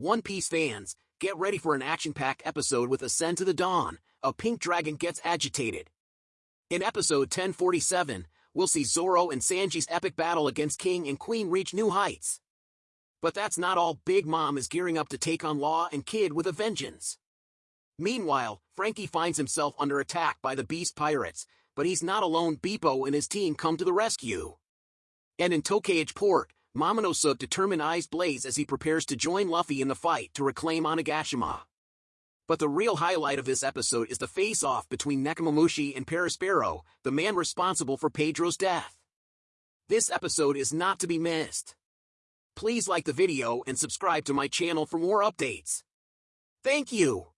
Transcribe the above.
One Piece fans, get ready for an action-packed episode with Ascend to the Dawn. A pink dragon gets agitated. In episode 1047, we'll see Zoro and Sanji's epic battle against King and Queen reach new heights. But that's not all Big Mom is gearing up to take on Law and Kid with a vengeance. Meanwhile, Franky finds himself under attack by the Beast Pirates, but he's not alone Bepo and his team come to the rescue. And in Tokage Port, Momonosuke determine eyes blaze as he prepares to join Luffy in the fight to reclaim Onigashima. But the real highlight of this episode is the face-off between Nekomamushi and Perospero, the man responsible for Pedro's death. This episode is not to be missed. Please like the video and subscribe to my channel for more updates. Thank you!